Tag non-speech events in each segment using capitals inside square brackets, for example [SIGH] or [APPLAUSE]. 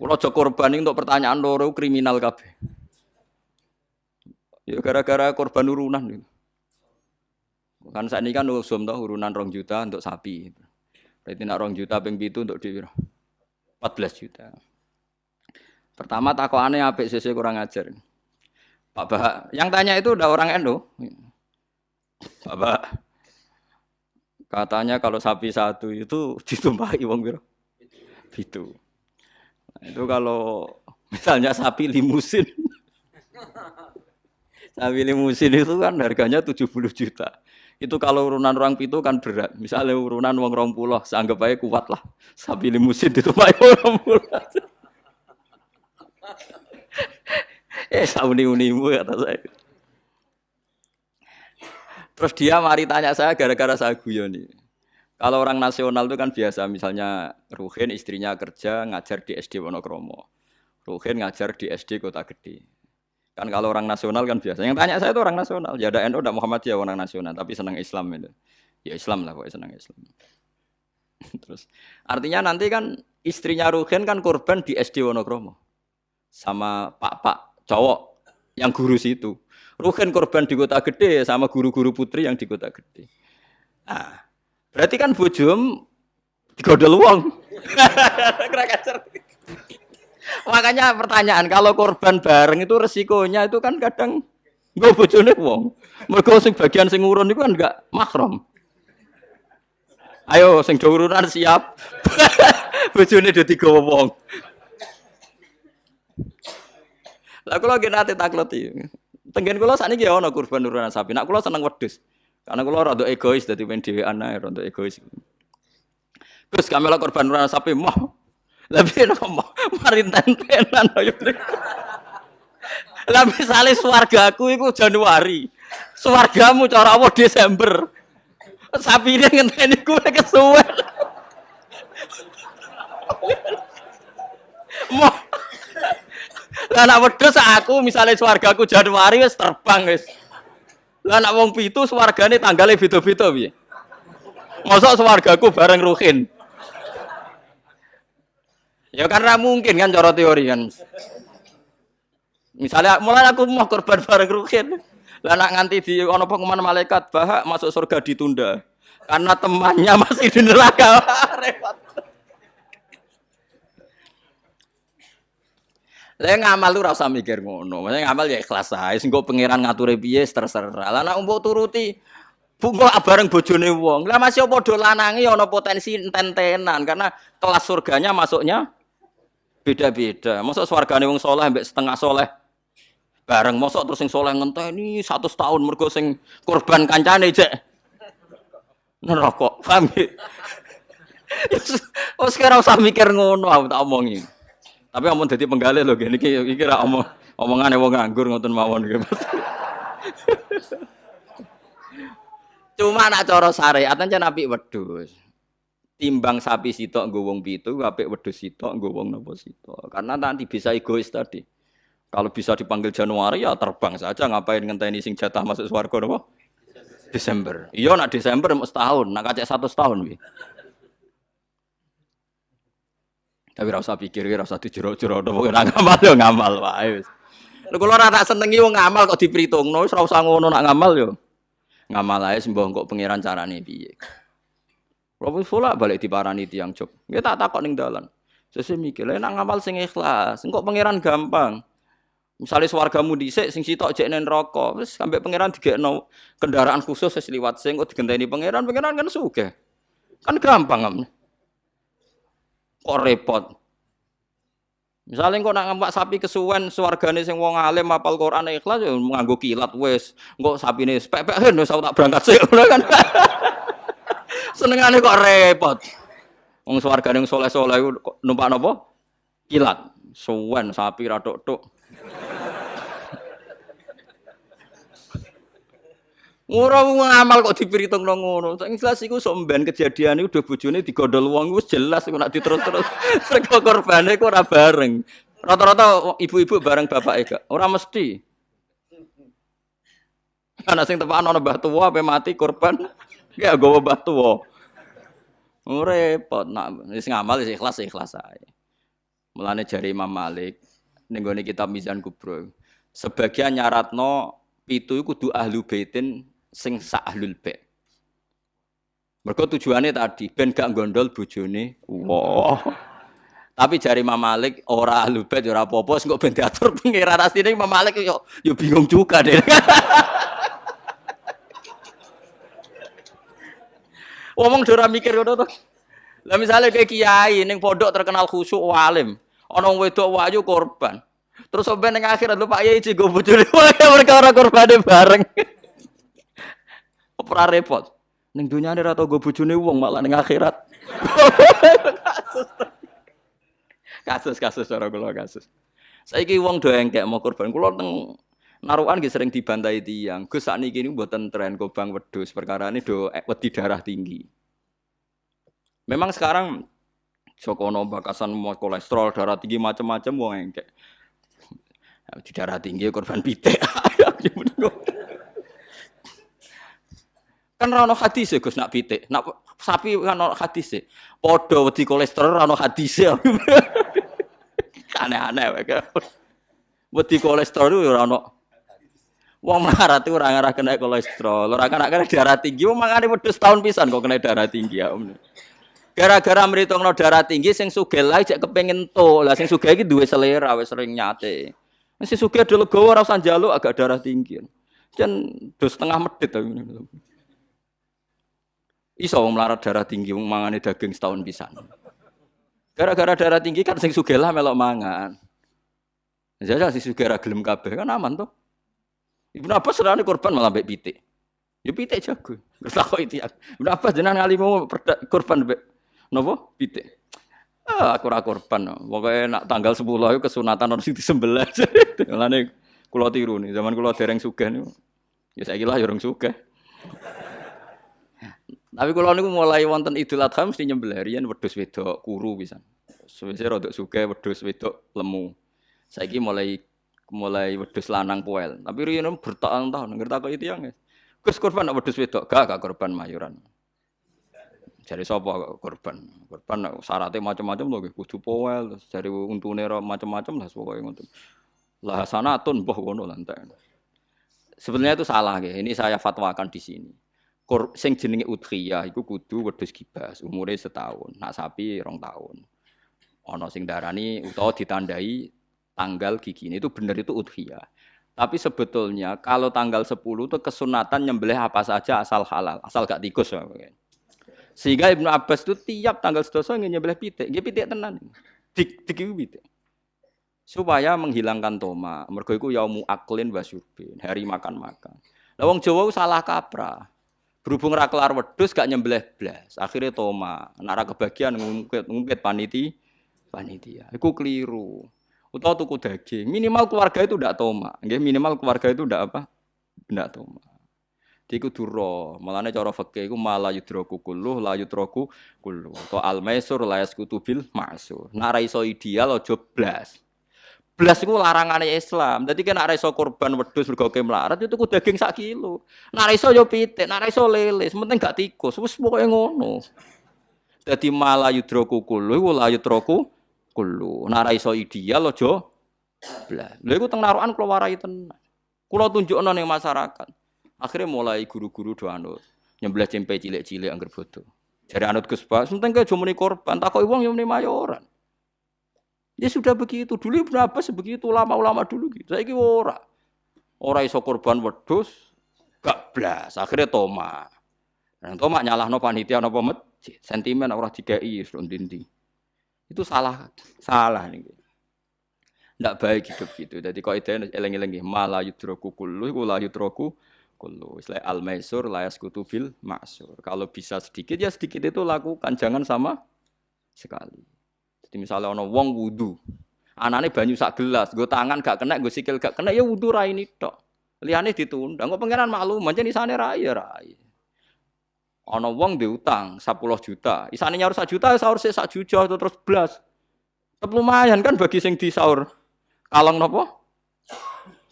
Kalau aja korban untuk pertanyaan loro kriminal kabeh. Ya gara-gara korban urunan gitu. Kan saat ini kan usum toh urunan rong juta untuk sapi. Berarti nak rong juta ping itu untuk di 14 juta. Pertama aneh apik sisi kurang ajar. Pak Bah, yang tanya itu udah orang Endo. Pak katanya kalau sapi satu itu [LAUGHS] ditumpahi wong biro. Itu. Nah, itu kalau misalnya sapi limusin. sapi limusin itu kan harganya 70 juta. Itu kalau urunan orang pitu kan berat. Misalnya urunan wong rong pulau, seanggap aja kuat lah. Sapi limusin itu pakai orang pulau. eh sauni unimu kata saya. Terus dia mari tanya saya gara-gara saya guyon nih. Kalau orang nasional itu kan biasa, misalnya Ruhin istrinya kerja ngajar di SD Wonokromo. Ruhin ngajar di SD Kota Gede. Kan kalau orang nasional kan biasa. Yang tanya saya itu orang nasional. Ya ada NU, ada Muhammadiyah orang nasional, tapi senang Islam itu. Ya Islam lah pokoknya senang Islam. [LAUGHS] Terus artinya nanti kan istrinya Ruhin kan korban di SD Wonokromo sama pak-pak cowok yang guru situ. Ruhin korban di kota gede sama guru-guru putri yang di kota gede. Nah, berarti kan bojom digodol uang. [LAUGHS] Makanya pertanyaan kalau korban bareng itu resikonya itu kan kadang nggak bojone wong. Mergo sing bagian sing urun itu kan enggak mahram. Ayo sing urunan siap. [LAUGHS] bojone do tiga wong. Lah kula nggih nate takleti. Tenggen kula sakniki ya ana kurban urunan sapi. Nak kula seneng wedhus. Karena kula rada egois dadi men dhewean ae rada egois. Terus kamela korban urunan sapi mah lebih [LAUGHS] nopo mari tentenan ayo. Lah misale swargaku iku Januari. Swargamu cara apa Desember. Sapi ini ngenteni kowe [LAUGHS] kesuwen. Mau Lah wedhus aku misalnya swargaku Januari terbang wis. Lah nak wong pitu swargane tanggale beda-beda piye? Mosok swargaku bareng Ruhin. Ya karena mungkin kan cara teori kan. Misalnya mulai aku mau korban bareng rukin. Lah nak nganti di ono pengumuman malaikat bahak masuk surga ditunda. Karena temannya masih di neraka. [LAUGHS] Repot. Lah ngamal lu rasa mikir ngono. Maksudnya ngamal ya ikhlas ae. Sing pangeran ngature piye terserah. Lah nak mbok turuti Bunga bareng bojone wong. Lah masih padha lanange ana potensi enten-tenan karena kelas surganya masuknya beda-beda. Masa swargane wong soleh mbek setengah soleh bareng mosok terus sing soleh ngenteni satu tahun mergo sing korban kancane cek neraka. Paham? Oh sekarang [LAUGHS] usah mikir ngono aku tak omongi. Tapi omong dadi penggalih lho iki iki ra omong omongane wong nganggur ngoten mawon iki. [LAUGHS] Cuma nak cara syariat ancen apik wedhus. Timbang sapi sitok nggo wong pitu apik wedhus sitok nggo wong sitok. Karena nanti bisa egois tadi. Kalau bisa dipanggil Januari ya terbang saja. Ngapain ngenteni sing jatah masuk swarga napa? Desember. Iya nak Desember mau setahun nak kacek satu setahun wi tapi rasa pikir rasa dijero-jero napa ngamal yo ngamal wae wis lha kula ora tak senengi wong ngamal kok diperhitungno wis ora usah ngono nak ngamal yo ngamal ae sembah kok pangeran carane piye kalau sholat balik di parani tiang jog. Kita tak takut ning dalan. Sesuk mikir, lha nak ngamal sing ikhlas, engko pangeran gampang. Misalnya swargamu dhisik sing sitok jek nen rokok, wis sampe pangeran digekno kendaraan khusus wis liwat sing kok digenteni pangeran, pangeran kan sugih. Kan gampang am. Kok repot. Misalnya kok nak ngampak sapi kesuwen swargane sing wong alim apal Quran ikhlas ya nganggo kilat wis. Engko sapine pek-pek [LAUGHS] wis tak berangkat sik kan. [LAUGHS] Senengane kok repot. Wong saleh-saleh kok numpak napa? Kilat. Suwen sapi ra tok-tok. Ora ngamal kok dipiritungno ngono. Sing jelas iku sok mben kejadian iku udah bojone digondol wong wis jelas kok nak diterus-terus. [LAUGHS] Rego korbane kok ora bareng. Rata-rata ibu-ibu bareng bapak gak. Ora mesti. Anak sing tepakan ana mbah tuwa ape mati korban. Ya gue batu wo. Repot nak wis ngamal wis ikhlas ikhlas ae. Mulane jari Imam Malik ning gone kitab Mizan Kubro. Sebagian nyaratno pitu iku kudu ahlu baitin sing sak ahlul bait. Mergo tujuannya tadi ben gak gondol bojone. Wah. Tapi jari Imam Malik ora ahlu bait ora apa-apa sing kok ben diatur pengiran asline Imam Malik yo yo bingung juga deh. [LAUGHS] Ngomong dora mikir ngono to. Lah misalnya kayak kiai ning pondok terkenal khusyuk walim, ana wedok wayu korban. Terus sampai ning akhirat lho Pak Yai jigo bojone mereka ora korbane bareng. [LAUGHS] Ora repot. Ning dunyane ora tau go bojone wong malah ning akhirat. kasus kasus cara kula kasus. Saiki wong do engkek mau korban. Kula teng narukan nggih sering dibantai tiang. Gus sakniki niku mboten tren kobang wedhus perkara ini do wedi darah tinggi. Memang sekarang Jokono bakasan mau kolesterol darah tinggi macam-macam wong engkek. Di darah tinggi korban pitik. [LAUGHS] kan rano hadis ya Gus nak pitik. Nak sapi kan rano hadis ya. Podo wedi kolesterol rano hadis ya. [LAUGHS] Aneh-aneh wae. Wedi kolesterol itu rano Wong melarat itu orang arah kena kolesterol, orang kena kena darah tinggi, wong mangane wedhus tahun pisan kok kena darah tinggi ya Om. Gara-gara no darah tinggi sing sugih lah cek kepengin to. Lah sing sugih iki duwe selera wis sering nyate. Sing sugih dulu legowo ora njaluk agak darah tinggi. Jan dos setengah medit tapi. Iso wong melarat darah tinggi wong mangane daging setahun pisan. Gara-gara darah tinggi kan sing sugih lah melok mangan. Jajal si sugih ra gelem kabeh kan aman tuh. Ibnu Abbas serane korban malah mbek pitik. Ya pitik jago. Terus itu ya. Ibnu Abbas jenengan ngalimu korban mbek Nopo? Pitik. Ah, aku ora korban. Pokoke nak tanggal 10 itu kesunatan harus disembelih. [LAUGHS] Mulane kula tiru nih, zaman kula dereng sugih niku. Ya saiki lah ya urung sugih. Tapi kalau niku mulai wonten Idul Adha mesti nyembelih riyen wedhus wedok kuru pisan. Suwise rada sugih wedhus wedok lemu. Saiki mulai mulai wedhus lanang poel. Tapi riyen bertahun-tahun ngerti kok itu yang. Gus korban wedhus wedok gak gak korban mayuran. Jadi sapa korban? Korban syaratnya macam-macam loh, kudu powel, dari untune macam-macam lah pokoknya ngoten. Lah sanatun mbah ngono. Sebenarnya itu salah ya. Ini saya fatwakan di sini. Kor, sing jenenge udhiyah iku kudu wedhus kibas, umure setahun. Nak sapi rong tahun. Ana sing darani utawa ditandai tanggal gigi ini itu benar itu udhiyah. Tapi sebetulnya kalau tanggal 10 itu kesunatan nyembelih apa saja asal halal, asal gak tikus. Ya. Sehingga Ibnu Abbas itu tiap tanggal sedoso nyebelah pitik, dia pitik tenan. Dik dik pitik. Supaya menghilangkan toma. Mergo iku yaumu aklin wasyurbin, hari makan-makan. Lah wong Jawa salah kaprah. Berhubung ra kelar wedhus gak nyembelih blas. Akhirnya toma. Nara kebagian ngungkit ngungkit paniti panitia. Iku keliru. Utawa tuku daging. Minimal keluarga itu ndak toma. Nggih, minimal keluarga itu ndak apa? Ndak toma. Iku duro, malane cara fikih iku mala yudroku kulluh la yudroku kulluh. To al maisur la yaskutu bil ma'sur. Nek ra iso ideal aja blas. Blas iku larangane Islam. Dadi kena ra iso korban wedhus mergo melarat itu daging sak kilo. Nek ra iso yo pitik, ra iso lele, penting gak tikus. Wis pokoke ngono. Dadi mala yudroku kulluh iku la yudroku kulluh. Nek ra iso ideal aja blas. Lha iku teng narukan kula warai tenan. Kula tunjukno ning masyarakat. Akhirnya mulai guru-guru do anut cempe cilik-cilik angger bodoh. Jadi anut Gus Bas, penting ke korban, takoi uang yang mayoran. Ya sudah begitu. Dulu berapa sebegitu ulama-ulama dulu gitu. Saya ora. Ora iso korban wedhus gak blas. Akhirnya toma. Dan toma nyalahno panitia napa masjid. Sentimen ora dikai dindi. Itu salah salah nih. Ndak baik hidup gitu. Jadi kok itu eleng-eleng malah yudroku kullu iku la yudroku kullu. Istilah al maisur layas kutubil maksur. Kalau bisa sedikit ya sedikit itu lakukan, jangan sama sekali. Jadi misalnya ono wong wudu, anane banyu sak gelas, gue tangan gak kena, gue sikil gak kena, ya wudu rai ini tok. Liane ditunda, gue pengenan maklum, macam di sana rai ya rai. Ono wong diutang 10 juta, isane nyaur 1 juta, sahur sih 1 juta itu terus belas. Tetap lumayan kan bagi sing di sahur. Kalong nopo?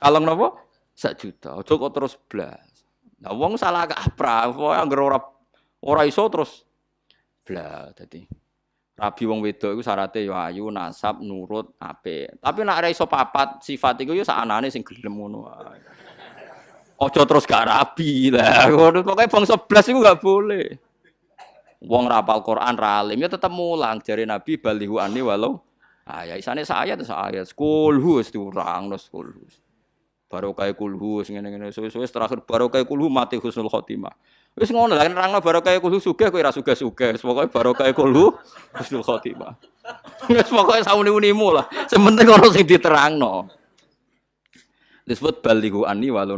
Kalong nopo? sak juta. Kok terus blas. Nah wong salah kaprah, anggere ora ora iso terus blas dadi. Rabi wong wedok iku syaratnya ya ayu, nasab, nurut, apik. Tapi nek ora iso papat sifat iku ya sakanane sing gelem ngono. Aja terus gak rabi lah. [LAUGHS] Ngono pokoke bangsa blas iku gak boleh. Wong rapal Quran ra ya tetep mulang jare Nabi balihu ani walau ayat isane saya terus ayat kulhu wis diurang terus kulhu. Barokah kulhu sing ngene-ngene suwe-suwe terakhir barokah kulhu mati husnul khotimah. Wis ngono lah nerangno barokah kulhu sugih kowe ora sugih-sugih. Wis pokoke barokah kulhu husnul khotimah. [LAUGHS] Wis pokoke sauni-unimu lah. Sementing ono sing diterangno. Disebut balihu ani walau?